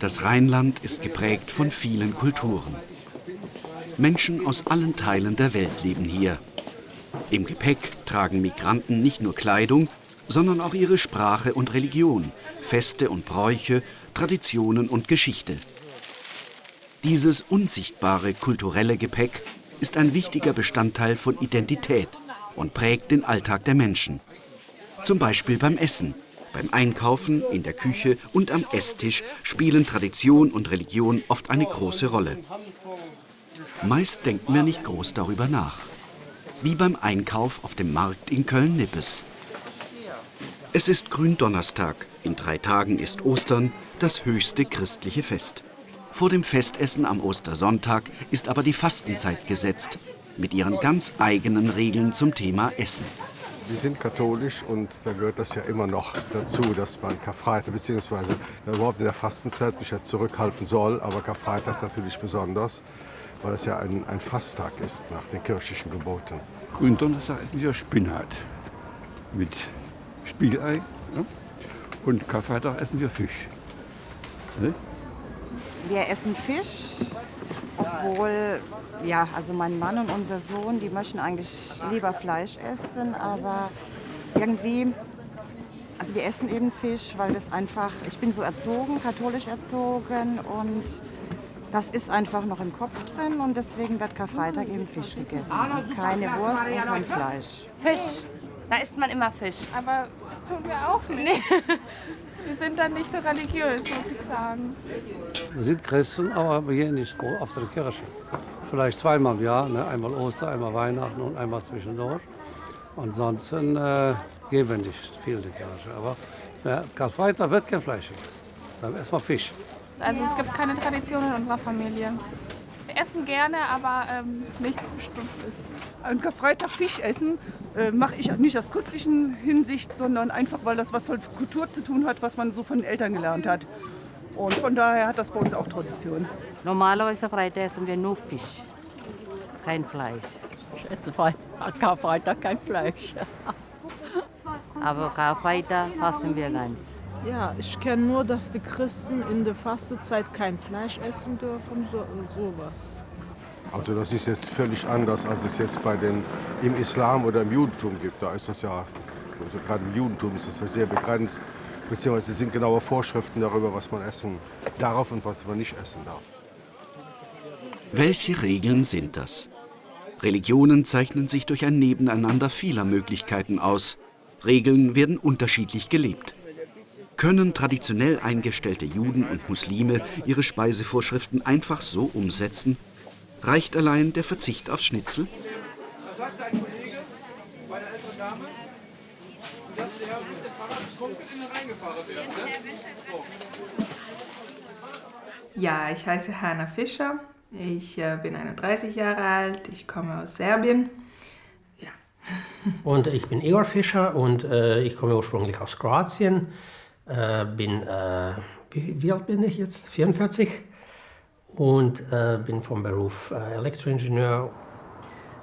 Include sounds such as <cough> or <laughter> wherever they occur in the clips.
Das Rheinland ist geprägt von vielen Kulturen. Menschen aus allen Teilen der Welt leben hier. Im Gepäck tragen Migranten nicht nur Kleidung, sondern auch ihre Sprache und Religion, Feste und Bräuche, Traditionen und Geschichte. Dieses unsichtbare kulturelle Gepäck ist ein wichtiger Bestandteil von Identität und prägt den Alltag der Menschen. Zum Beispiel beim Essen, beim Einkaufen, in der Küche und am Esstisch spielen Tradition und Religion oft eine große Rolle. Meist denken wir nicht groß darüber nach. Wie beim Einkauf auf dem Markt in Köln-Nippes. Es ist Gründonnerstag, in drei Tagen ist Ostern, das höchste christliche Fest. Vor dem Festessen am Ostersonntag ist aber die Fastenzeit gesetzt, mit ihren ganz eigenen Regeln zum Thema Essen. Wir sind katholisch und da gehört das ja immer noch dazu, dass man Karfreitag bzw. überhaupt in der Fastenzeit sich ja zurückhalten soll, aber Karfreitag natürlich besonders, weil es ja ein, ein Fasttag ist nach den kirchlichen Geboten. Gründonnerstag essen wir Spinat mit Spiegelei ja? und Karfreitag essen wir Fisch. Ne? Wir essen Fisch, obwohl, ja, also mein Mann und unser Sohn, die möchten eigentlich lieber Fleisch essen, aber irgendwie, also wir essen eben Fisch, weil das einfach, ich bin so erzogen, katholisch erzogen und das ist einfach noch im Kopf drin und deswegen wird Karfreitag eben Fisch gegessen. Keine Wurst und kein Fleisch. Fisch. Da isst man immer Fisch. Aber das tun wir auch nicht. Nee. <laughs> <laughs> Wir sind dann nicht so religiös, muss ich sagen. Wir sind Christen, aber wir gehen nicht auf die Kirche. Vielleicht zweimal im Jahr, ne? einmal Ostern, einmal Weihnachten und einmal zwischendurch. Ansonsten äh, gehen wir nicht viel in die Kirche. Aber ja, Karfreitag wird kein Fleisch gegessen. Dann erstmal Fisch. Also es gibt keine Tradition in unserer Familie. Wir essen gerne, aber ähm, nichts Bestimmtes. An Karfreitag Fisch essen äh, mache ich nicht aus christlichen Hinsicht, sondern einfach, weil das was mit Kultur zu tun hat, was man so von den Eltern gelernt hat. Und von daher hat das bei uns auch Tradition. Normalerweise Freitag essen wir nur Fisch, kein Fleisch. Ich esse Karfreitag kein Fleisch. Aber Karfreitag fasten wir ganz. Ja, ich kenne nur, dass die Christen in der Fastenzeit kein Fleisch essen dürfen, so, sowas. Also das ist jetzt völlig anders, als es jetzt bei den, im Islam oder im Judentum gibt. Da ist das ja, also gerade im Judentum ist das ja sehr begrenzt. Beziehungsweise sind genaue Vorschriften darüber, was man essen darf und was man nicht essen darf. Welche Regeln sind das? Religionen zeichnen sich durch ein Nebeneinander vieler Möglichkeiten aus. Regeln werden unterschiedlich gelebt. Können traditionell eingestellte Juden und Muslime ihre Speisevorschriften einfach so umsetzen? Reicht allein der Verzicht aufs Schnitzel? Was sagt ein Kollege bei der älteren Dame? Dass der mit dem Fahrrad betrunken in den Rhein gefahren wird. Ja, ich heiße Hanna Fischer. Ich äh, bin 31 Jahre alt. Ich komme aus Serbien. Ja. Und ich bin Igor Fischer und äh, ich komme ursprünglich aus Kroatien. Äh, bin, äh, wie, wie, alt bin ich jetzt? 44 und äh, bin vom Beruf äh, Elektroingenieur.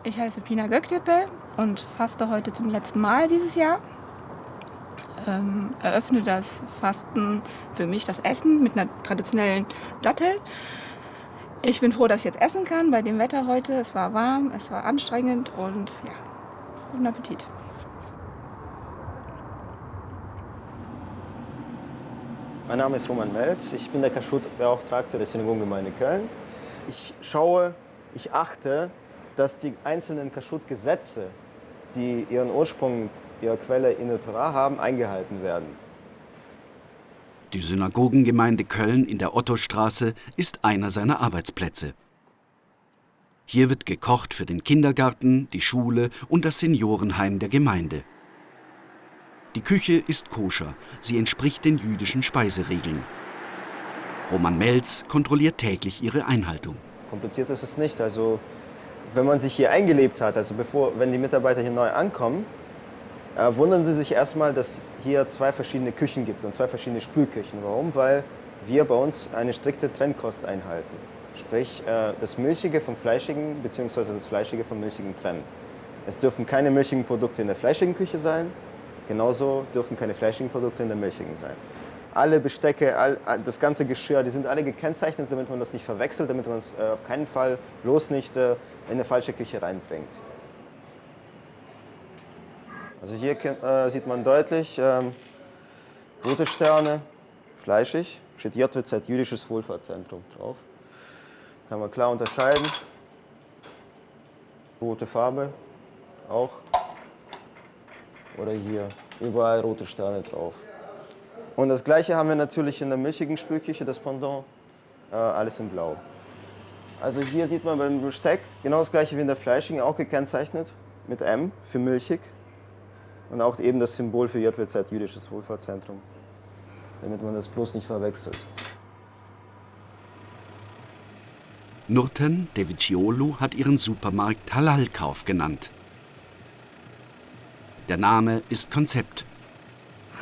Ich heiße Pina Göktepe und faste heute zum letzten Mal dieses Jahr. Ähm, eröffne das Fasten für mich, das Essen mit einer traditionellen Dattel. Ich bin froh, dass ich jetzt essen kann bei dem Wetter heute. Es war warm, es war anstrengend und ja, guten Appetit. Mein Name ist Roman Melz, ich bin der Kaschut-Beauftragte der Synagogengemeinde Köln. Ich schaue, ich achte, dass die einzelnen Kaschut-Gesetze, die ihren Ursprung, ihre Quelle in der Torah haben, eingehalten werden. Die Synagogengemeinde Köln in der Ottostraße ist einer seiner Arbeitsplätze. Hier wird gekocht für den Kindergarten, die Schule und das Seniorenheim der Gemeinde. Die Küche ist koscher, sie entspricht den jüdischen Speiseregeln. Roman Melz kontrolliert täglich ihre Einhaltung. Kompliziert ist es nicht. Also, wenn man sich hier eingelebt hat, also bevor, wenn die Mitarbeiter hier neu ankommen, äh, wundern sie sich erstmal, dass es hier zwei verschiedene Küchen gibt und zwei verschiedene Spülküchen. Warum? Weil wir bei uns eine strikte Trennkost einhalten. Sprich, äh, das Milchige vom Fleischigen bzw. das Fleischige vom Milchigen trennen. Es dürfen keine milchigen Produkte in der fleischigen Küche sein, Genauso dürfen keine fleischigen Produkte in der milchigen sein. alle Bestecke, all, das ganze Geschirr, die sind alle gekennzeichnet, damit man das nicht verwechselt, damit man es äh, auf keinen Fall bloß nicht äh, in eine falsche Küche reinbringt. Also hier äh, sieht man deutlich ähm, rote Sterne, fleischig, steht JWZ Jüdisches Wohlfahrtszentrum drauf. Kann man klar unterscheiden. Rote Farbe auch. Oder hier, überall rote Sterne drauf. Und das gleiche haben wir natürlich in der milchigen Spülküche, das Pendant, äh, alles in blau. Also hier sieht man beim Besteck genau das gleiche wie in der fleischigen, auch gekennzeichnet mit M für milchig. Und auch eben das Symbol für JWZ, Jüdisches Wohlfahrtszentrum, damit man das bloß nicht verwechselt. Nurten Deviciolu hat ihren Supermarkt Halalkauf genannt. Der Name ist Konzept.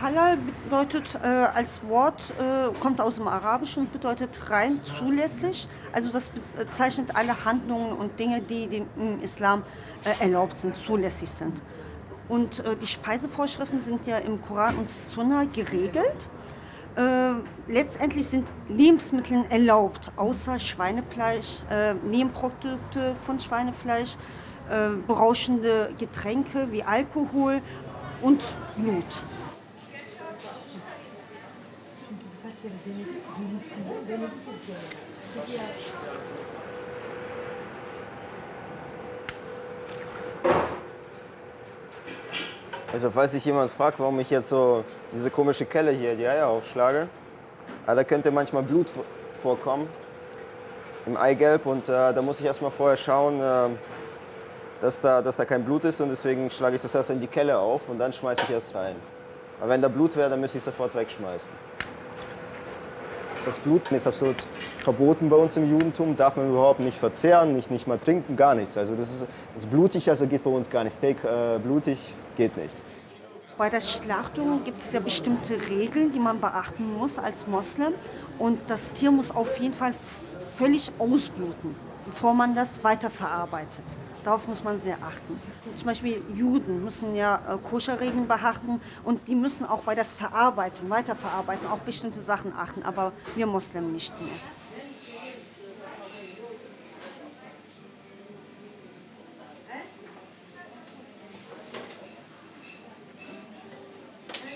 Halal bedeutet äh, als Wort, äh, kommt aus dem Arabischen und bedeutet rein, zulässig. Also das bezeichnet alle Handlungen und Dinge, die im Islam äh, erlaubt sind, zulässig sind. Und äh, die Speisevorschriften sind ja im Koran und Sunna geregelt. Äh, letztendlich sind Lebensmittel erlaubt, außer Schweinefleisch, äh, Nebenprodukte von Schweinefleisch, berauschende Getränke wie Alkohol und Blut. Also falls sich jemand fragt, warum ich jetzt so diese komische Kelle hier die Eier aufschlage, äh, da könnte manchmal Blut vorkommen im Eigelb und äh, da muss ich erstmal vorher schauen, äh, dass, da, dass da kein Blut ist und deswegen schlage ich das erst in die Kelle auf und dann schmeiße ich erst rein. Aber wenn da Blut wäre, dann müsste ich sofort wegschmeißen. Das Blut ist absolut verboten bei uns im Judentum, darf man überhaupt nicht verzehren, nicht, nicht mal trinken, gar nichts. Also das ist, das blutig, also geht bei uns gar nicht. Steak äh, blutig geht nicht. Bei der Schlachtung gibt es ja bestimmte Regeln, die man beachten muss als Moslem. Und das Tier muss auf jeden Fall völlig ausbluten, bevor man das weiterverarbeitet. Darauf muss man sehr achten. Zum Beispiel Juden müssen ja äh, Koscherregeln beachten und die müssen auch bei der Verarbeitung, Weiterverarbeitung auch bestimmte Sachen achten, aber wir Moslem nicht mehr.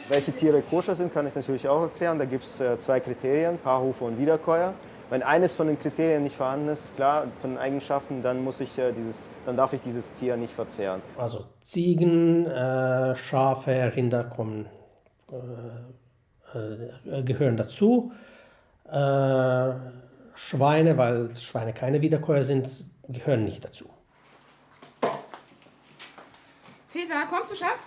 Welche Tiere koscher sind, kann ich natürlich auch erklären. Da gibt es äh, zwei Kriterien, Paarhufe und Wiederkäuer. Wenn eines von den Kriterien nicht vorhanden ist, klar, von den Eigenschaften, dann, muss ich, äh, dieses, dann darf ich dieses Tier nicht verzehren. Also Ziegen, äh, Schafe, Rinder kommen, äh, äh gehören dazu. Äh, Schweine, weil Schweine keine Wiederkäuer sind, gehören nicht dazu. Pesa, kommst du, Schatz?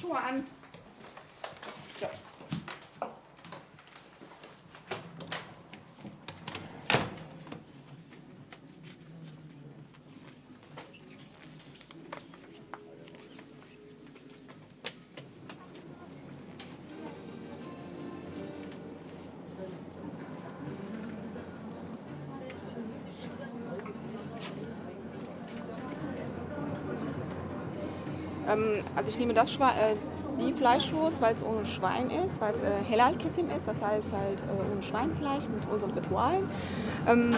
Schuhe an. Ähm, also ich nehme das Schwe äh, die Fleischwurst, weil es ohne Schwein ist, weil es äh, Helal Kissim ist, das heißt halt äh, ohne Schweinfleisch mit unseren Ritualen. Ähm,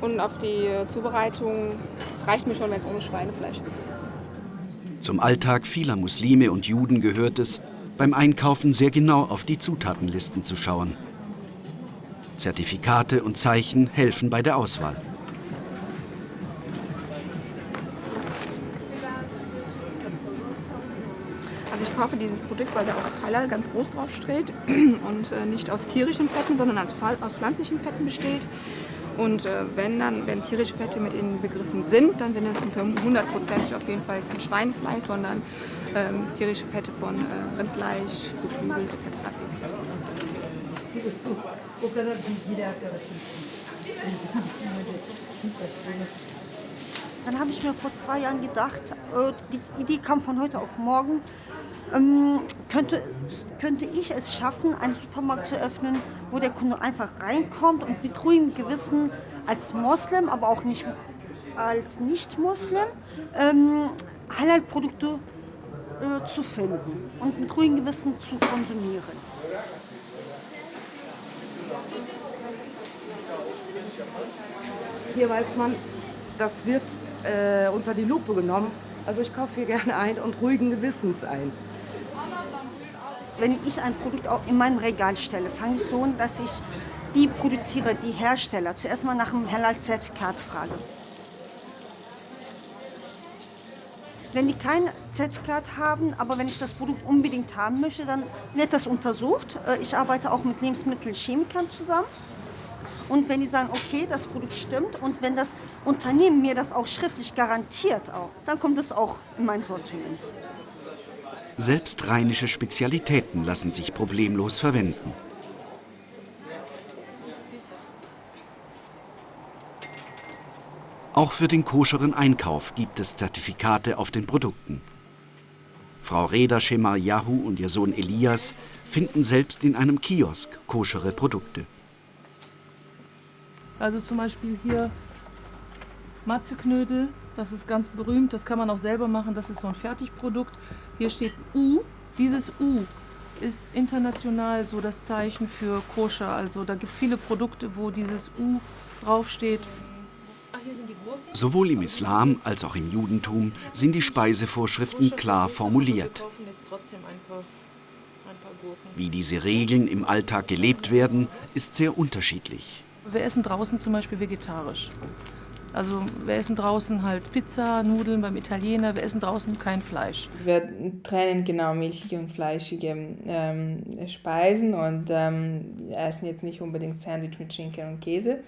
und auf die Zubereitung, es reicht mir schon, wenn es ohne Schweinefleisch ist. Zum Alltag vieler Muslime und Juden gehört es, beim Einkaufen sehr genau auf die Zutatenlisten zu schauen. Zertifikate und Zeichen helfen bei der Auswahl. Kaufe dieses Produkt, weil da auch Halal ganz groß drauf steht <clears throat> und äh, nicht aus tierischen Fetten, sondern aus, aus pflanzlichen Fetten besteht. Und äh, wenn dann, wenn tierische Fette mit in Begriffen sind, dann sind es hundertprozentig auf jeden Fall kein Schweinefleisch, sondern ähm, tierische Fette von äh, Rindfleisch, Geflügel etc. Dann habe ich mir vor zwei Jahren gedacht, äh, die Idee kam von heute auf morgen, ähm, könnte, könnte ich es schaffen, einen Supermarkt zu öffnen, wo der Kunde einfach reinkommt und mit ruhigem Gewissen als Moslem, aber auch nicht als Nicht-Moslem ähm, Halal-Produkte äh, zu finden und mit ruhigem Gewissen zu konsumieren. Hier weiß man, das wird äh, unter die Lupe genommen. Also ich kaufe hier gerne ein und ruhigen Gewissens ein. Wenn ich ein Produkt auch in meinem Regal stelle, fange ich so an, dass ich die Produzierer, die Hersteller zuerst mal nach dem Halal-Zertifikat frage. Wenn die kein Zertifikat haben, aber wenn ich das Produkt unbedingt haben möchte, dann wird das untersucht. Äh, Ich arbeite auch mit Lebensmittelchemikern zusammen. Und wenn die sagen, okay, das Produkt stimmt und wenn das Unternehmen mir das auch schriftlich garantiert auch, dann kommt es auch in mein Sortiment. Selbst rheinische Spezialitäten lassen sich problemlos verwenden. Auch für den koscheren Einkauf gibt es Zertifikate auf den Produkten. Frau Reda Shemar Yahu und ihr Sohn Elias finden selbst in einem Kiosk koschere Produkte. Also zum Beispiel hier Matzeknödel, das ist ganz berühmt, das kann man auch selber machen, das ist so ein Fertigprodukt. Hier steht U, dieses U ist international so das Zeichen für Koscher. Also da gibt es viele Produkte, wo dieses U draufsteht. Gurken. Sowohl im Islam als auch im Judentum sind die Speisevorschriften klar formuliert. Wie diese Regeln im Alltag gelebt werden, ist sehr unterschiedlich. Wir essen draußen zum Beispiel vegetarisch. Also wir essen draußen halt Pizza, Nudeln beim Italiener, wir essen draußen kein Fleisch. Wir trennen genau milchige und fleischige ähm, Speisen und ähm, essen jetzt nicht unbedingt Sandwich mit Schinken und Käse.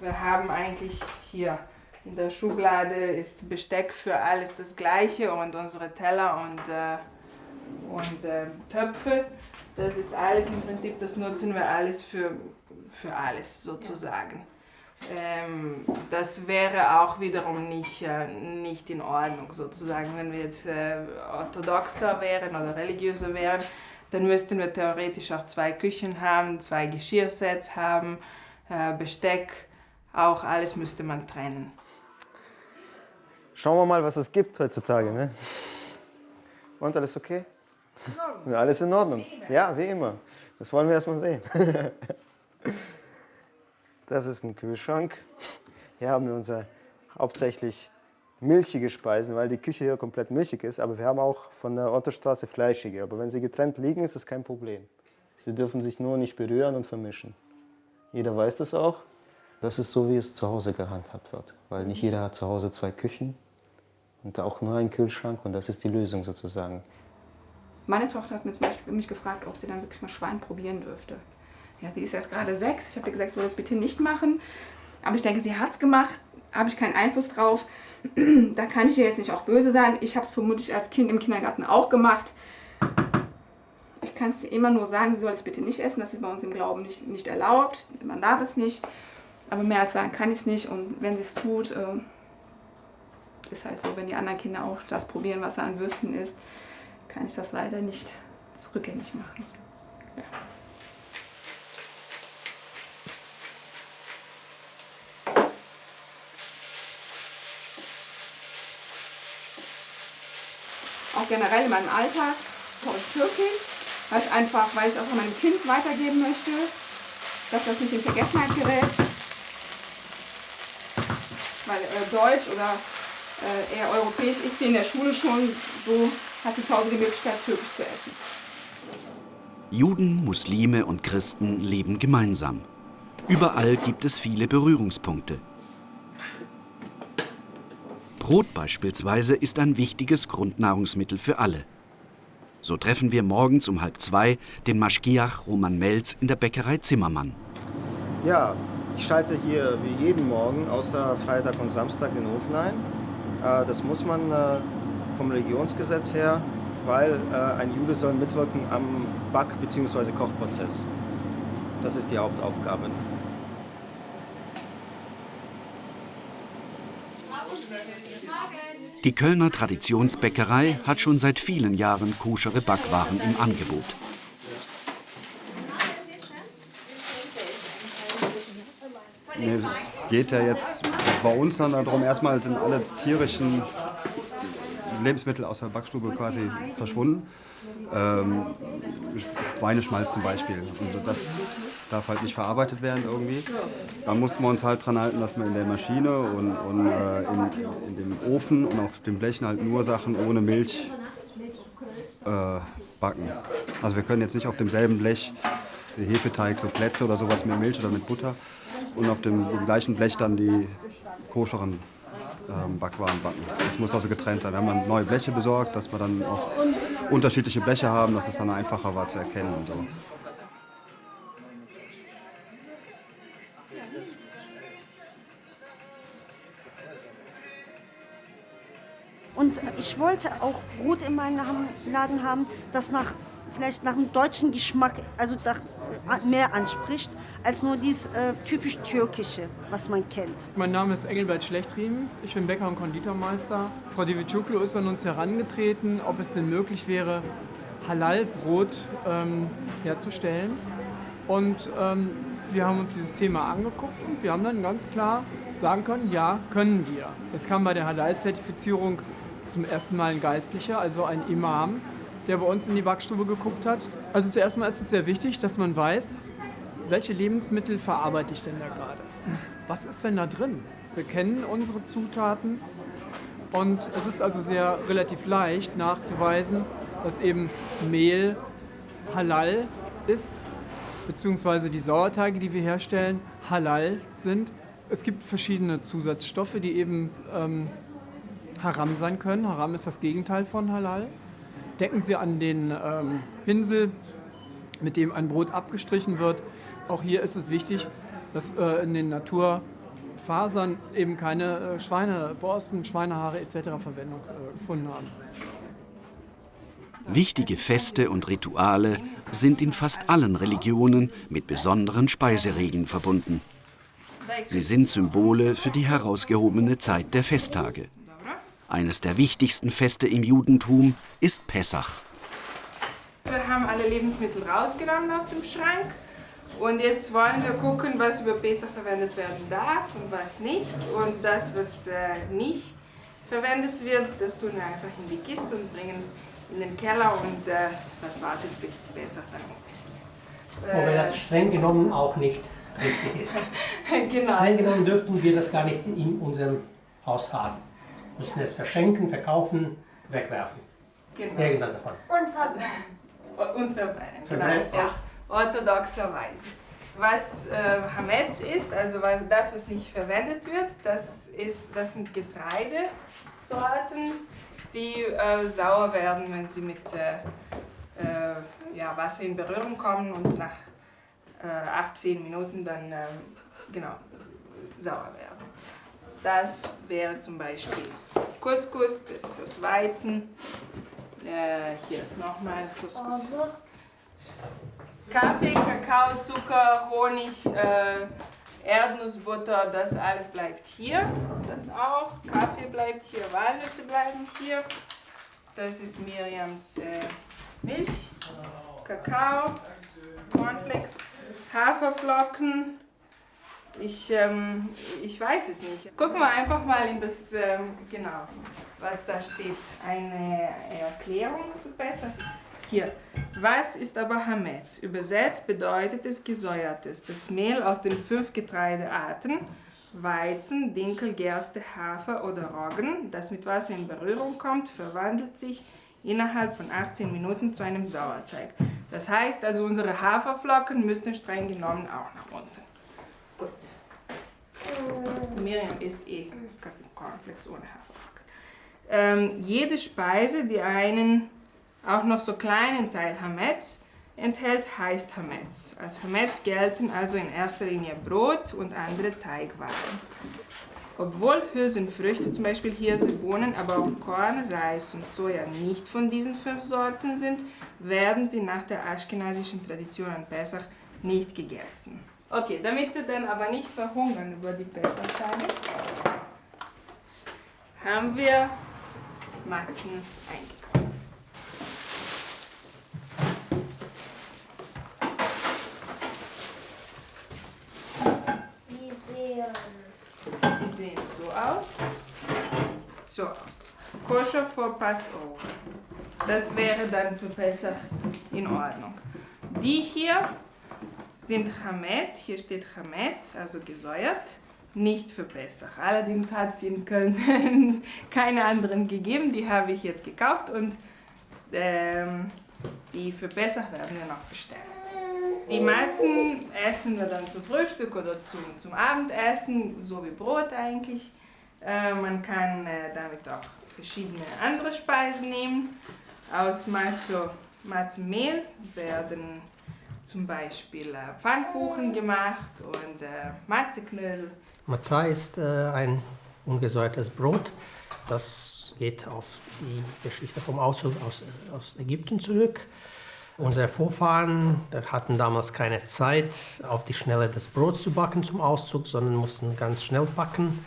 Wir haben eigentlich hier in der Schublade ist Besteck für alles das gleiche und unsere Teller und, äh, und äh, Töpfe. Das ist alles im Prinzip, das nutzen wir alles für, für alles sozusagen. Ähm, das wäre auch wiederum nicht, äh, nicht in Ordnung sozusagen. Wenn wir jetzt äh, orthodoxer wären oder religiöser wären, dann müssten wir theoretisch auch zwei Küchen haben, zwei Geschirrsets haben, äh, Besteck, auch alles müsste man trennen. Schauen wir mal, was es gibt heutzutage. Ne? Und alles okay? Ja, alles in Ordnung. Ja, wie immer. Das wollen wir erst mal sehen. <laughs> Das ist ein Kühlschrank. Hier haben wir unsere hauptsächlich milchige Speisen, weil die Küche hier komplett milchig ist. Aber wir haben auch von der Ottostraße fleischige. Aber wenn sie getrennt liegen, ist das kein Problem. Sie dürfen sich nur nicht berühren und vermischen. Jeder weiß das auch. Das ist so, wie es zu Hause gehandhabt wird. Weil nicht jeder hat zu Hause zwei Küchen und auch nur einen Kühlschrank. Und das ist die Lösung sozusagen. Meine Tochter hat mich, zum Beispiel mich gefragt, ob sie dann wirklich mal Schwein probieren dürfte. Ja, sie ist jetzt gerade sechs. Ich habe ihr gesagt, sie soll das bitte nicht machen. Aber ich denke, sie hat es gemacht. Habe ich keinen Einfluss drauf. <clears throat> da kann ich ihr jetzt nicht auch böse sein. Ich habe es vermutlich als Kind im Kindergarten auch gemacht. Ich kann es immer nur sagen, sie soll es bitte nicht essen. Das ist bei uns im Glauben nicht, nicht erlaubt. Man darf es nicht. Aber mehr als sagen kann ich es nicht. Und wenn sie es tut, äh, ist halt so, wenn die anderen Kinder auch das probieren, was an Würsten ist, kann ich das leider nicht zurückgängig machen. Ja. Auch generell in meinem Alltag koche ich Türkisch, halt einfach, weil ich es auch an meinem Kind weitergeben möchte, dass das nicht in Vergessenheit gerät. Weil äh, Deutsch oder äh, eher europäisch ist sie in der Schule schon, so hat sie zu Hause die Möglichkeit, Türkisch zu essen. Juden, Muslime und Christen leben gemeinsam. Überall gibt es viele Berührungspunkte. Brot beispielsweise ist ein wichtiges Grundnahrungsmittel für alle. So treffen wir morgens um halb zwei den Maschgiach Roman Melz in der Bäckerei Zimmermann. Ja, ich schalte hier wie jeden Morgen, außer Freitag und Samstag, den Ofen ein. Äh, Das muss man äh, vom Religionsgesetz her, weil äh, ein Jude soll mitwirken am Back- bzw. Kochprozess. Das ist die Hauptaufgabe. Die Kölner Traditionsbäckerei hat schon seit vielen Jahren koschere Backwaren im Angebot. Es geht ja jetzt bei uns dann darum, erstmal sind alle tierischen Lebensmittel aus der Backstube quasi verschwunden. Ähm, Schweineschmalz zum Beispiel. Und das darf halt nicht verarbeitet werden irgendwie. Da mussten wir uns halt dran halten, dass wir in der Maschine und, und äh, in, in, dem Ofen und auf den Blechen halt nur Sachen ohne Milch äh, backen. Also wir können jetzt nicht auf demselben Blech den Hefeteig, so Plätze oder sowas mit Milch oder mit Butter und auf dem, dem gleichen Blech dann die koscheren ähm, Backwaren backen. Das muss also getrennt sein. Wir haben neue Bleche besorgt, dass wir dann auch unterschiedliche Bleche haben, dass es dann einfacher war zu erkennen und so. Ich wollte auch Brot in meinem Laden haben, das nach, vielleicht nach dem deutschen Geschmack, also nach, äh, mehr anspricht, als nur dieses äh, typisch türkische, was man kennt. Mein Name ist Engelbert Schlechtriemen, ich bin Bäcker und Konditormeister. Frau Divicuklu ist an uns herangetreten, ob es denn möglich wäre, Halal-Brot ähm, herzustellen. Und ähm, wir haben uns dieses Thema angeguckt und wir haben dann ganz klar sagen können, ja, können wir. Jetzt kam bei der Halal-Zertifizierung zum ersten Mal ein Geistlicher, also ein Imam, der bei uns in die Backstube geguckt hat. Also zuerst mal ist es sehr wichtig, dass man weiß, welche Lebensmittel verarbeite ich denn da gerade? Was ist denn da drin? Wir kennen unsere Zutaten und es ist also sehr relativ leicht nachzuweisen, dass eben Mehl halal ist, beziehungsweise die Sauerteige, die wir herstellen, halal sind. Es gibt verschiedene Zusatzstoffe, die eben ähm, Haram sein können. Haram ist das Gegenteil von Halal. Decken Sie an den ähm, Pinsel, mit dem ein Brot abgestrichen wird. Auch hier ist es wichtig, dass äh, in den Naturfasern eben keine äh, Schweineborsten, Schweinehaare etc. Verwendung äh, gefunden haben. Wichtige Feste und Rituale sind in fast allen Religionen mit besonderen Speiseregeln verbunden. Sie sind Symbole für die herausgehobene Zeit der Festtage. Eines der wichtigsten Feste im Judentum ist Pessach. Wir haben alle Lebensmittel rausgenommen aus dem Schrank und jetzt wollen wir gucken, was über Pessach verwendet werden darf und was nicht. Und das, was äh, nicht verwendet wird, das tun wir einfach in die Kiste und bringen in den Keller und äh, das wartet bis Pessach dann ist. Wobei das streng genommen auch nicht richtig ist. <laughs> genau. Streng genommen dürften wir das gar nicht in unserem Haus haben müssen es verschenken, verkaufen, wegwerfen. Genau. Irgendwas davon. Und verbrennen. Und verbrennen, Verbrennen, genau. Ja, orthodoxerweise. Was äh, Hametz ist, also das, was nicht verwendet wird, das, ist, das sind Getreidesorten, die äh, sauer werden, wenn sie mit äh, äh ja, Wasser in Berührung kommen und nach 18 äh, Minuten dann ähm, genau, sauer werden. Das wäre zum Beispiel Couscous, das ist aus Weizen. Äh, hier ist nochmal Couscous. Kaffee, Kakao, Zucker, Honig, äh, Erdnussbutter, das alles bleibt hier. Das auch. Kaffee bleibt hier, Walnüsse bleiben hier. Das ist Miriams äh, Milch, Kakao, Cornflakes, Haferflocken, ich, ähm, ich weiß es nicht. Gucken wir einfach mal in das, ähm, genau, was da steht. Eine Erklärung zu besser. Hier. Was ist aber Hametz? Übersetzt bedeutet es gesäuertes. Das Mehl aus den fünf Getreidearten, Weizen, Dinkel, Gerste, Hafer oder Roggen, das mit Wasser in Berührung kommt, verwandelt sich innerhalb von 18 Minuten zu einem Sauerteig. Das heißt also, unsere Haferflocken müssten streng genommen auch nach unten. Gut. Miriam isst eh Cornflakes ohne Haferflocken. Ähm, jede Speise, die einen auch noch so kleinen Teil Hametz enthält, heißt Hametz. Als Hametz gelten also in erster Linie Brot und andere Teigwaren. Obwohl Hülsenfrüchte, zum Beispiel Hirse, aber auch Korn, Reis und Soja nicht von diesen fünf Sorten sind, werden sie nach der aschkenasischen Tradition an Pesach nicht gegessen. Okay, damit wir dann aber nicht verhungern über die Pesachtage, haben wir Matzen eingekauft. Die sehen, die sehen so aus. So aus. koscher for Passover. Das wäre dann für Pesach in Ordnung. Die hier sind Chametz, hier steht Chametz, also gesäuert, nicht für Pesach. Allerdings hat es in Köln <laughs> keine anderen gegeben, die habe ich jetzt gekauft und ähm, die für Pesach werden wir noch bestellen. Die Malzen essen wir dann zum Frühstück oder zum, zum Abendessen, so wie Brot eigentlich. Äh, man kann äh, damit auch verschiedene andere Speisen nehmen. Aus Malzo, Malzenmehl werden zum Beispiel äh, Pfannkuchen gemacht und äh, Matzeknödel. Matzah ist äh, ein ungesäuertes Brot. Das geht auf die Geschichte vom Auszug aus, aus Ägypten zurück. Unsere Vorfahren hatten damals keine Zeit, auf die Schnelle das Brot zu backen zum Auszug, sondern mussten ganz schnell backen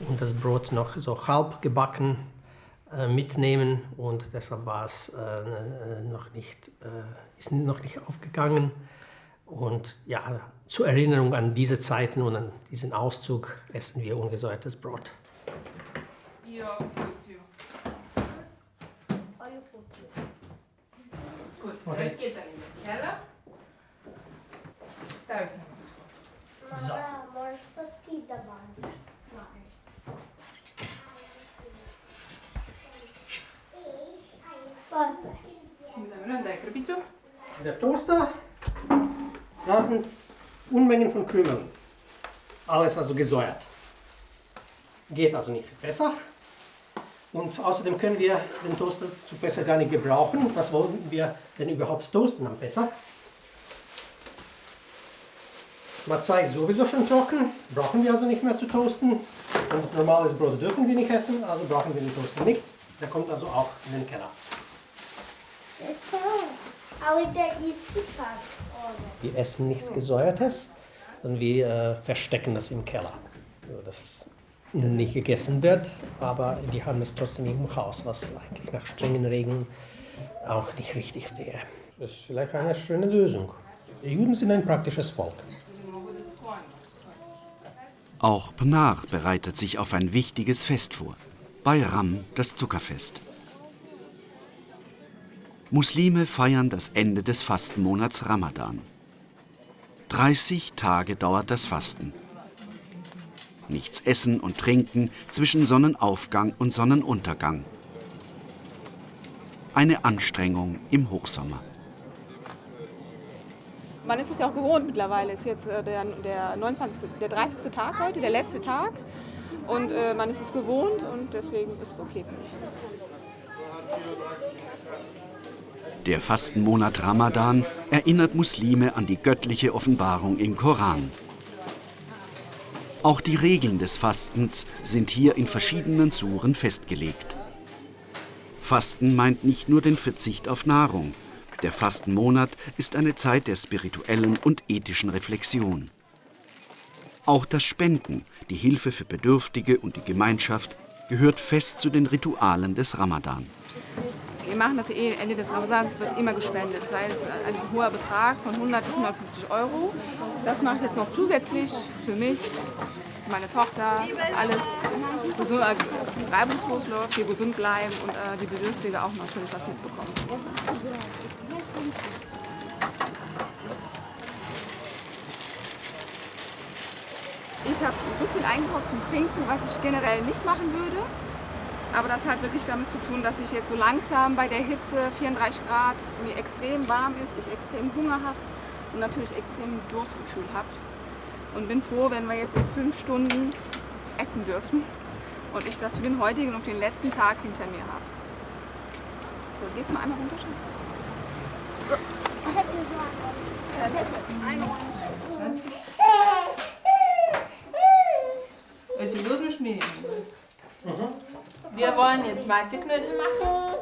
und das Brot noch so halb gebacken äh, mitnehmen und deshalb war es äh, noch nicht, äh, ist noch nicht aufgegangen. Und ja, zur Erinnerung an diese Zeiten und an diesen Auszug essen wir ungesäuertes Brot. Ja, Gut, Okay. das geht dann in den Keller. Ставишь на стол. Мама, можешь что ты Wasser. Der Toaster, da sind Unmengen von Krümeln. Alles also gesäuert. Geht also nicht viel besser. Und außerdem können wir den Toaster zu besser gar nicht gebrauchen. Was wollen wir denn überhaupt toasten am Besser? Mazai ist sowieso schon trocken, brauchen wir also nicht mehr zu toasten. Und normales Brot dürfen wir nicht essen, also brauchen wir den Toaster nicht. Der kommt also auch in den Keller. Wir essen nichts Gesäuertes, sondern wir äh, verstecken das im Keller. So, dass es nicht gegessen wird, aber wir haben es trotzdem im Haus, was eigentlich nach strengen Regeln auch nicht richtig wäre. Das ist vielleicht eine schöne Lösung. Die Juden sind ein praktisches Volk. Auch Pnar bereitet sich auf ein wichtiges Fest vor. Bayram, das Zuckerfest. Muslime feiern das Ende des Fastenmonats Ramadan. 30 Tage dauert das Fasten. Nichts essen und trinken zwischen Sonnenaufgang und Sonnenuntergang. Eine Anstrengung im Hochsommer. Man ist es ja auch gewohnt mittlerweile. Es ist jetzt äh, der, der, 29., der 30. Tag heute, der letzte Tag. Und äh, man ist es gewohnt und deswegen ist es okay für mich. Der Fastenmonat Ramadan erinnert Muslime an die göttliche Offenbarung im Koran. Auch die Regeln des Fastens sind hier in verschiedenen Suren festgelegt. Fasten meint nicht nur den Verzicht auf Nahrung. Der Fastenmonat ist eine Zeit der spirituellen und ethischen Reflexion. Auch das Spenden, die Hilfe für Bedürftige und die Gemeinschaft gehört fest zu den Ritualen des Ramadan. Wir machen das eh Ende des Ramadans, wird immer gespendet, sei es ein hoher Betrag von 100 bis 150 Euro. Das mache ich jetzt noch zusätzlich für mich, für meine Tochter, dass alles gesund, äh, reibungslos läuft, wir gesund bleiben und äh, die Bedürftige auch natürlich was mitbekommen. Ich habe so viel eingekauft zum Trinken, was ich generell nicht machen würde. Aber das hat wirklich damit zu tun, dass ich jetzt so langsam bei der Hitze, 34 Grad, mir extrem warm ist, ich extrem Hunger habe und natürlich extrem Durstgefühl habe. Und bin froh, wenn wir jetzt in fünf Stunden essen dürfen und ich das für den heutigen und den letzten Tag hinter mir habe. So, gehst du mal einmal runter, Schatz? So. Äh, das ist ein 20. Эти возьмешь меня? Wir wollen jetzt Matzeknödel machen.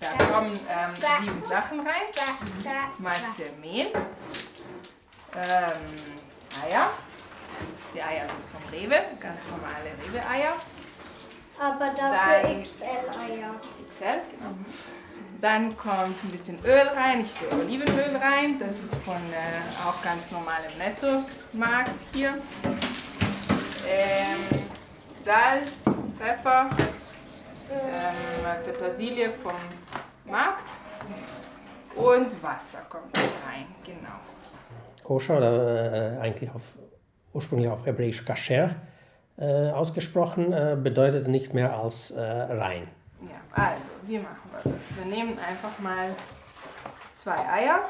Da kommen ähm, sieben Sachen rein. Matzemehl, ähm, Eier. Die Eier sind vom Rewe, ganz normale Rewe-Eier. Aber dafür XL-Eier. XL, genau. Dann kommt ein bisschen Öl rein, ich tue Olivenöl rein, das ist von äh, auch ganz normalem Netto-Markt hier. Ähm, Salz, Pfeffer, ähm, Petersilie vom Markt und Wasser kommt rein, genau. Koscher oder äh, eigentlich auf, ursprünglich auf Hebräisch Kasher äh, ausgesprochen, äh, bedeutet nicht mehr als äh, rein. Ja, also, wie machen wir das? Wir nehmen einfach mal zwei Eier.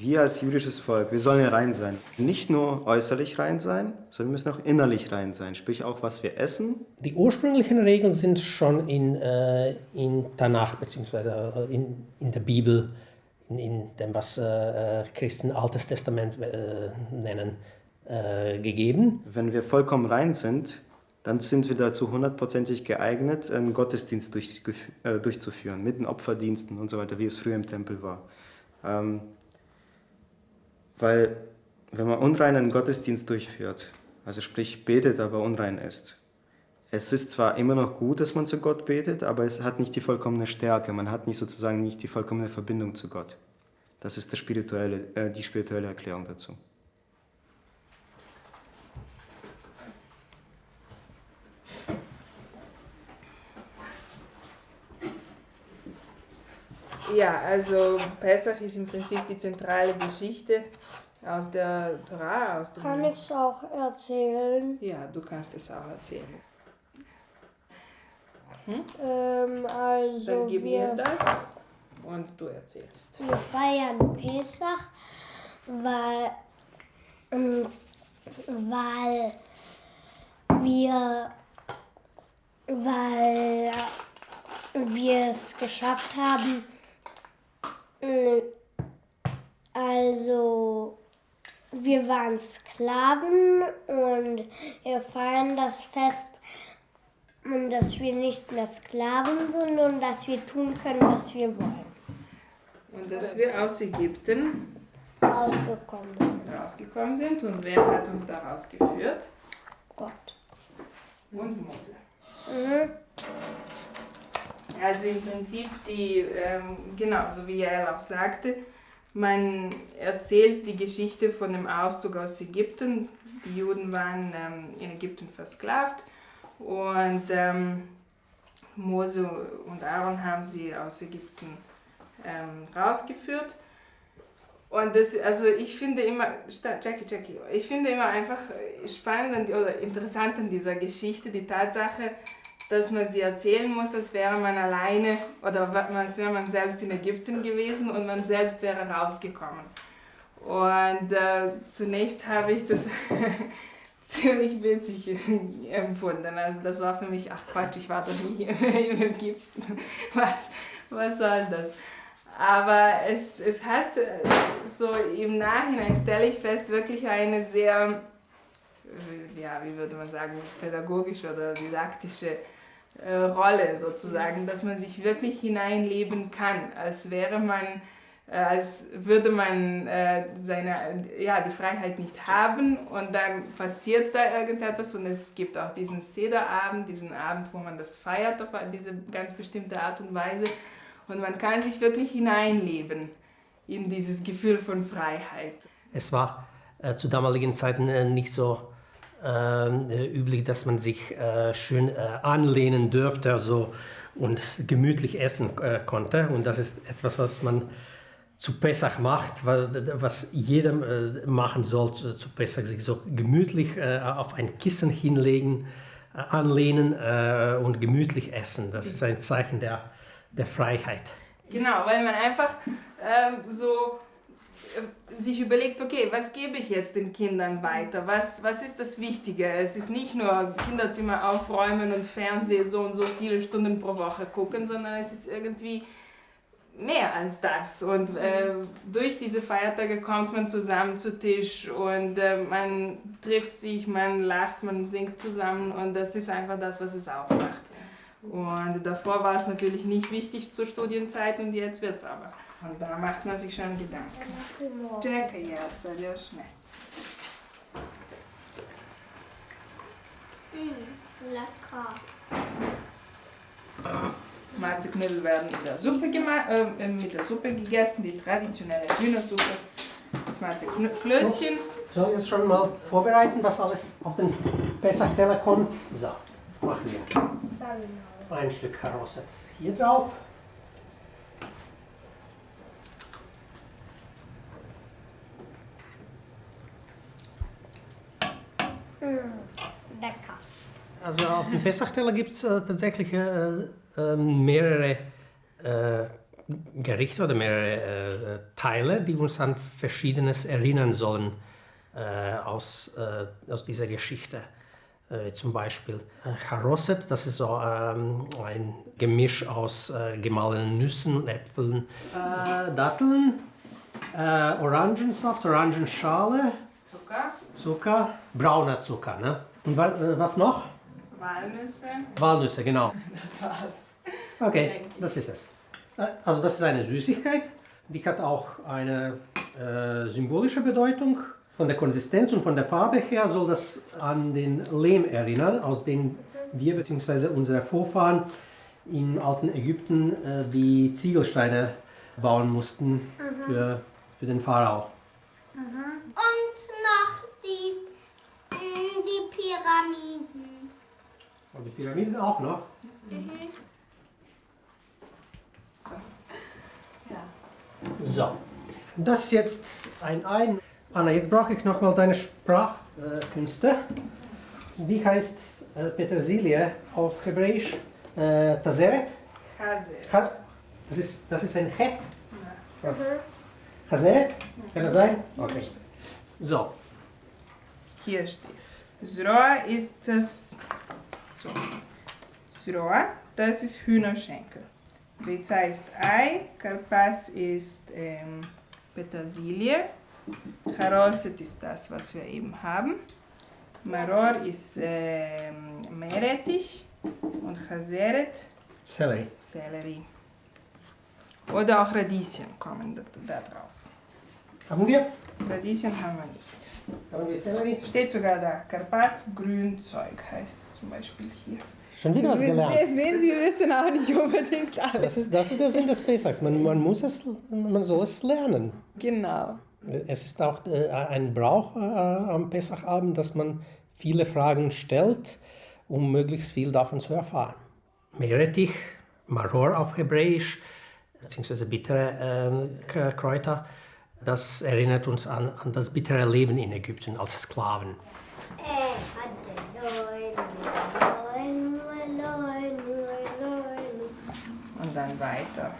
Wir als jüdisches Volk, wir sollen ja rein sein. Nicht nur äußerlich rein sein, sondern wir müssen auch innerlich rein sein. Sprich auch, was wir essen. Die ursprünglichen Regeln sind schon in, äh, in Tanach bzw. In, in der Bibel, in, in dem, was äh, Christen Altes Testament äh, nennen, äh, gegeben. Wenn wir vollkommen rein sind, dann sind wir dazu hundertprozentig geeignet, einen Gottesdienst durch, äh, durchzuführen, mit den Opferdiensten und so weiter, wie es früher im Tempel war. Ähm, weil wenn man unreinen Gottesdienst durchführt, also sprich betet, aber unrein ist, es ist zwar immer noch gut, dass man zu Gott betet, aber es hat nicht die vollkommene Stärke, man hat nicht sozusagen nicht die vollkommene Verbindung zu Gott. Das ist spirituelle, äh, die spirituelle Erklärung dazu. Ja, also Pesach ist im Prinzip die zentrale Geschichte aus der Torah. Aus dem Kann ich es auch erzählen? Ja, du kannst es auch erzählen. Hm? Ähm, also Dann gib wir, mir das und du erzählst. wir feiern Pesach, weil, ähm, weil wir, weil wir es geschafft haben, Also, wir waren Sklaven und wir feiern das Fest, dass wir nicht mehr Sklaven sind und dass wir tun können, was wir wollen. Und dass wir aus Ägypten Ausgekommen sind. rausgekommen sind. Und wer hat uns da rausgeführt? Gott. Und Mose. Mhm. Also im Prinzip die, ähm, genau, so wie er auch sagte, man erzählt die Geschichte von dem Auszug aus Ägypten. Die Juden waren ähm, in Ägypten versklavt und ähm, Mose und Aaron haben sie aus Ägypten ähm, rausgeführt. Und das, also ich finde immer, Jackie, Jackie, ich finde immer einfach spannend oder interessant an dieser Geschichte die Tatsache, dass man sie erzählen muss, als wäre man alleine oder als wäre man selbst in Ägypten gewesen und man selbst wäre rausgekommen. Und äh, zunächst habe ich das <laughs> ziemlich witzig empfunden. Also das war für mich, ach Quatsch, ich war doch nie <laughs> in Ägypten. Was, was soll das? Aber es, es hat äh, so im Nachhinein, stelle ich fest, wirklich eine sehr, äh, ja, wie würde man sagen, pädagogische oder didaktische äh, Rolle sozusagen, dass man sich wirklich hineinleben kann, als wäre man, äh, als würde man äh, seine, ja, die Freiheit nicht haben und dann passiert da irgendetwas und es gibt auch diesen Sederabend, diesen Abend, wo man das feiert auf diese ganz bestimmte Art und Weise und man kann sich wirklich hineinleben in dieses Gefühl von Freiheit. Es war äh, zu damaligen Zeiten äh, nicht so üblich, dass man sich äh, schön äh, anlehnen dürfte also, und gemütlich essen äh, konnte. Und das ist etwas, was man zu Pessach macht, wa- was jeder äh, machen soll zu, Pessach, sich so gemütlich äh, auf ein Kissen hinlegen, äh, anlehnen äh, und gemütlich essen. Das ist ein Zeichen der, der Freiheit. Genau, weil man einfach ähm, so äh, sich überlegt, okay, was gebe ich jetzt den Kindern weiter? Was, was ist das Wichtige? Es ist nicht nur Kinderzimmer aufräumen und Fernsehen so und so viele Stunden pro Woche gucken, sondern es ist irgendwie mehr als das. Und äh, durch diese Feiertage kommt man zusammen zu Tisch und äh, man trifft sich, man lacht, man singt zusammen und das ist einfach das, was es ausmacht. Und davor war es natürlich nicht wichtig zur Studienzeit und jetzt wird es aber. Und da macht man sich schon Gedanken. Czekaj, ja, Seriously. Mm, lecker. Malzeknödel werden in der Suppe äh, mit der Suppe gegessen, die traditionelle Hühnersuppe mit Malzklößchen. Soll ich jetzt schon mal vorbereiten, was alles auf den Pessachteller kommt. So, machen wir ein Stück Karosse hier drauf. Lecker. Also auf dem Pessachteller gibt es äh, tatsächlich äh, äh, mehrere äh, Gerichte oder mehrere äh, Teile, die uns an Verschiedenes erinnern sollen aus, aus dieser Geschichte. Zum Beispiel Charosset, das ist so ähm, ein Gemisch aus gemahlenen Nüssen und Äpfeln. Datteln, Orangensaft, Orangenschale, Zucker, Zucker, brauner Zucker. Ne? Und wa was noch? Walnüsse. Walnüsse, genau. <laughs> Das war's. Okay, das ist es. Äh, Also das ist eine Süßigkeit, die hat auch eine äh, symbolische Bedeutung. Von der Konsistenz und von der Farbe her soll das an den Lehm erinnern, aus dem wir bzw. unsere Vorfahren im alten Ägypten äh, die Ziegelsteine bauen mussten Mhm. für, für den Pharao. Und noch die, mm, die Pyramiden. Und die Pyramiden auch noch. Mhm. So. Ja. So, das ist jetzt ein Ein. Anna, jetzt brauche ich nochmal deine Sprachkünste. Wie heißt äh, Petersilie auf Hebräisch? Äh, Tazeret? Ha- Das ist, das ist ein Het. Hazeret? Kann das sein? Okay. So, Hier steht's. Zroa ist das. So. Zroa, das ist Hühnerschenkel. Riza ist Ei, Karpas ist ähm, Petersilie, Charoset ist das, was wir eben haben. Maror ist ähm, Meerrettich und Chaseret Sellerie. Sellerie. Oder auch Radieschen kommen da, da drauf. Haben wir? Radieschen haben wir nicht. Steht sogar da. Karpas Grünzeug heißt es zum Beispiel hier. Schon wieder was gelernt. Sie- Sehen Sie, wir wissen auch nicht unbedingt alles. Das ist, das ist der Sinn des Pesachs. Man, man muss es, man soll es lernen. Genau. Es ist auch äh, ein Brauch äh, am Pesachabend, dass man viele Fragen stellt, um möglichst viel davon zu erfahren. Meerrettich, Maror auf Hebräisch, beziehungsweise bittere K- Kräuter, das erinnert uns an, an das bittere Leben in Ägypten als Sklaven. Und dann weiter.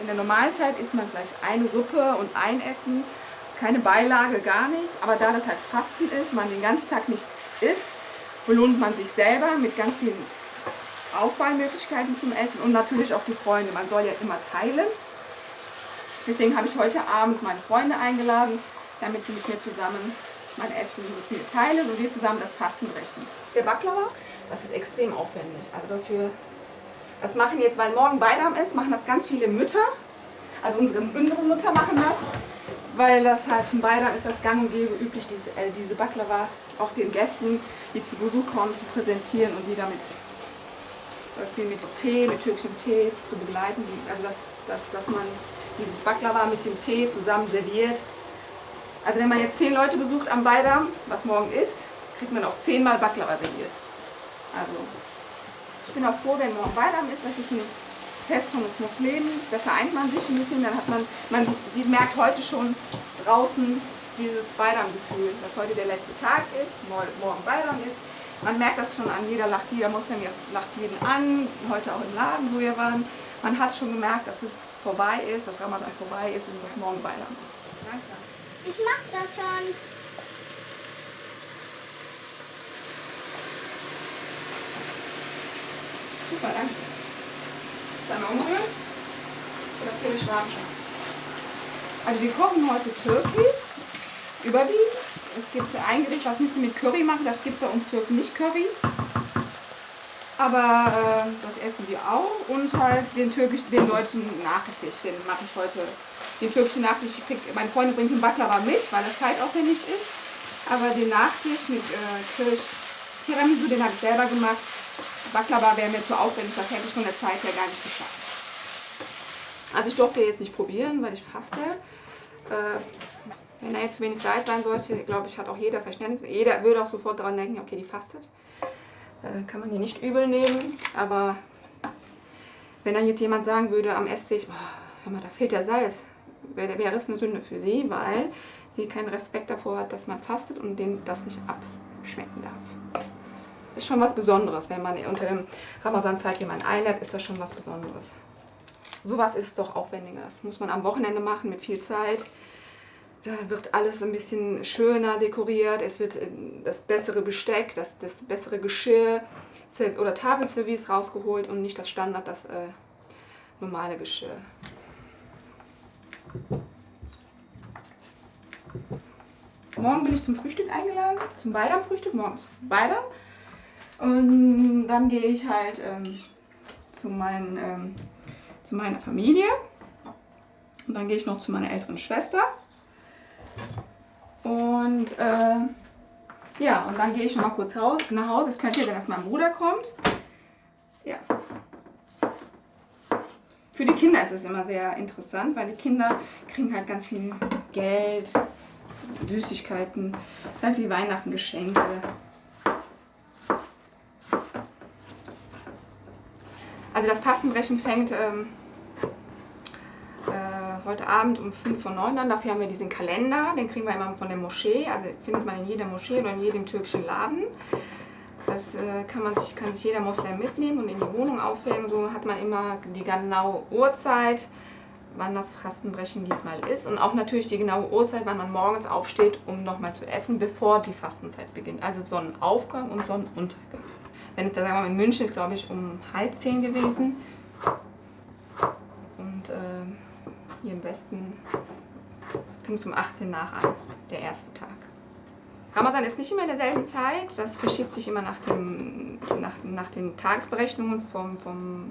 In der Normalzeit isst man vielleicht eine Suppe und ein Essen, keine Beilage, gar nichts. Aber da das halt Fasten ist, man den ganzen Tag nichts isst, belohnt man sich selber mit ganz vielen Auswahlmöglichkeiten zum Essen und natürlich auch die Freunde. Man soll ja immer teilen. Deswegen habe ich heute Abend meine Freunde eingeladen, damit die mit mir zusammen mein Essen mit mir teilen und wir zusammen das Fasten brechen. Der Baklava, das ist extrem aufwendig. Also dafür, das machen jetzt, weil morgen Beidam ist, machen das ganz viele Mütter. Also unsere, unsere Mütter machen das, weil das halt zum Beidam ist das gang und gäbe üblich, diese, äh, diese Baklava auch den Gästen, die zu Besuch kommen, zu präsentieren und die damit irgendwie mit Tee, mit türkischem Tee zu begleiten. Also dass, dass, dass man dieses Baklava mit dem Tee zusammen serviert. Also wenn man jetzt zehn Leute besucht am Beidam, was morgen ist, kriegt man auch zehnmal Baklava serviert. Also ich bin auch froh, wenn morgen Beidam ist. Das ist ein Fest von uns Muslimen. Da vereint man sich ein bisschen. Dann hat man, man sie merkt heute schon draußen dieses Beidam-Gefühl, dass heute der letzte Tag ist, mor- morgen Beidam ist. Man merkt das schon an jeder lacht, jeder Muslim lacht jeden an, heute auch im Laden, wo wir waren. Man hat schon gemerkt, dass es vorbei ist, dass Ramadan vorbei ist und dass morgen Beidam ist. Langsam. Ich mach das schon. Super, danke. Dann umrühren. Oder ziemlich warm schon. Also wir kochen heute türkisch, überwiegend. Es gibt ein Gericht, was müssen mit Curry machen. Das gibt es bei uns Türken nicht Curry. Aber äh, das essen wir auch. Und halt den türkisch, den deutschen Nachtisch, den mache ich heute. Den türkischen Nachtisch, ich krieg, meine Freundin bringt den Baklava mit, weil das zeitaufwendig ist. Aber den Nachtisch mit äh, Kirsch, Tiramisu, den habe ich selber gemacht. Baklava wäre mir zu aufwendig, das hätte ich von der Zeit her gar nicht geschafft. Also ich durfte jetzt nicht probieren, weil ich faste. Äh, Wenn da jetzt zu wenig Salz sein sollte, glaube ich, hat auch jeder Verständnis. Jeder würde auch sofort daran denken, okay, die fastet. Äh, kann man hier nicht übel nehmen. Aber wenn dann jetzt jemand sagen würde am Esstisch, oh, hör mal, da fehlt der Salz, wäre wäre es eine Sünde für sie, weil sie keinen Respekt davor hat, dass man fastet und dem das nicht abschmecken darf. Ist schon was Besonderes, wenn man unter dem Ramazan-Zeit jemanden einlädt, ist das schon was Besonderes. Sowas ist doch aufwendiger. Das muss man am Wochenende machen mit viel Zeit. Da wird alles ein bisschen schöner dekoriert. Es wird äh, das bessere Besteck, das, das bessere Geschirr oder Tafelservice rausgeholt und nicht das Standard, das äh, normale Geschirr. Morgen bin ich zum Frühstück eingeladen, zum Beidam-Frühstück. Morgen ist Beidam. Und dann gehe ich halt ähm, zu, meinen, ähm, zu meiner Familie. Und dann gehe ich noch zu meiner älteren Schwester. Und äh, ja, und dann gehe ich noch mal kurz haus, nach Hause. Es könnte ja sein, dass mein Bruder kommt. Ja. Für die Kinder ist es immer sehr interessant, weil die Kinder kriegen halt ganz viel Geld, Süßigkeiten, halt wie Weihnachten Geschenke. Also das Fastenbrechen fängt ähm, äh, heute Abend um 5 vor 9 an. Dafür haben wir diesen Kalender, den kriegen wir immer von der Moschee. Also findet man in jeder Moschee oder in jedem türkischen Laden. Das äh, kann, man sich, kann sich jeder Moslem mitnehmen und in die Wohnung aufhängen. So hat man immer die genaue Uhrzeit, wann das Fastenbrechen diesmal ist. Und auch natürlich die genaue Uhrzeit, wann man morgens aufsteht, um nochmal zu essen, bevor die Fastenzeit beginnt. Also Sonnenaufgang und Sonnenuntergang. Wenn jetzt, sagen wir mal, in München ist, glaube ich, um halb zehn gewesen. Und äh, hier im Westen fing es um 18 nach an, der erste Tag. Ramazan ist nicht immer in derselben Zeit, das verschiebt sich immer nach, dem, nach, nach den Tagesberechnungen vom, vom,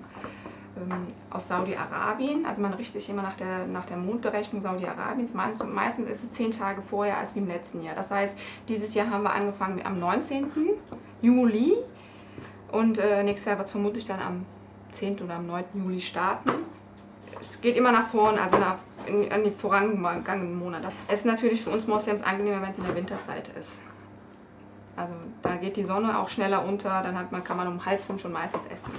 ähm, aus Saudi-Arabien. Also man richtet sich immer nach der, nach der Mondberechnung Saudi-Arabiens. Meistens, ist es zehn Tage vorher als wie im letzten Jahr. Das heißt, dieses Jahr haben wir angefangen am 19. Juli und äh, nächstes Jahr wird es vermutlich dann am 10. oder am 9. Juli starten. Es geht immer nach vorne, also nach, in, an die vorangegangenen Monate. Es ist natürlich für uns Moslems angenehmer, wenn es in der Winterzeit ist. Also da geht die Sonne auch schneller unter, dann hat man, kann man um halb fünf schon meistens essen.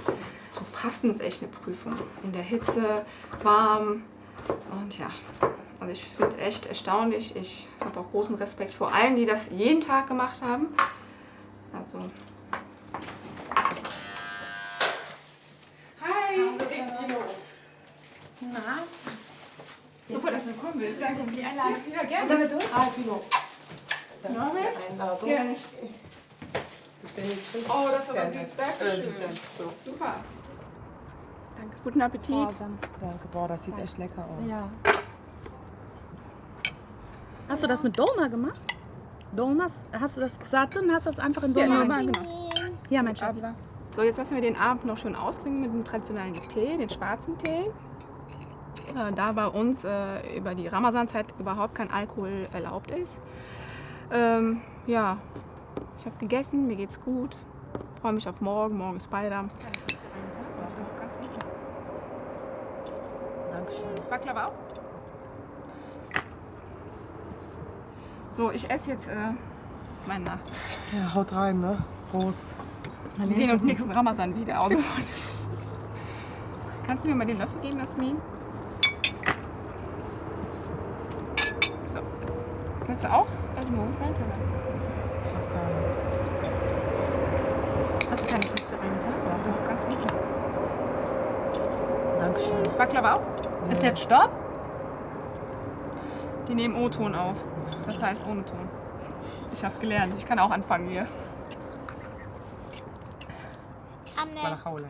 Zu fasten ist echt eine Prüfung. In der Hitze, warm und ja. Also ich finde es echt erstaunlich. Ich habe auch großen Respekt vor allen, die das jeden Tag gemacht haben. Also Hi! Na? Super, dass du gekommen bist. Danke für die Einladung. Ja, gerne. Sollen wir durch? Ah, Kilo. Norbert? Einladung. Gerne. Oh, das ist aber süß. Dankeschön. So. Super. Danke. Guten Appetit. Danke, boah, das sieht echt lecker aus. Ja. Hast du das mit Dolma gemacht? Dolmas, hast du das gesagt und hast das einfach in Ja, Dolma nein. gemacht? Ja, mein Schatz. So, jetzt lassen wir den Abend noch schön ausklingen mit dem traditionellen Tee, den schwarzen Tee. Äh, da bei uns äh, über die Ramazanzeit überhaupt kein Alkohol erlaubt ist. Ähm, ja, ich habe gegessen, mir geht's gut. Freue mich auf morgen. Morgen ist Beidam. Dankeschön. Baklava auch? So, ich esse jetzt äh, meine Nacht. Ja, haut rein, ne? Prost. Wir sehen uns nächsten Ramazan wieder. <laughs> Kannst du mir mal den Löffel geben, Jasmin? Willst du auch? Also, wo ist dein Teller? Ich hab keinen. Hast du keine Kekse reingetan? Ja, doch, ganz gut. Dankeschön. Baklava auch? Ist jetzt Stopp? Die nehmen O-Ton auf. Das heißt ohne Ton. Ich hab's gelernt. Ich kann auch anfangen hier. Hawla.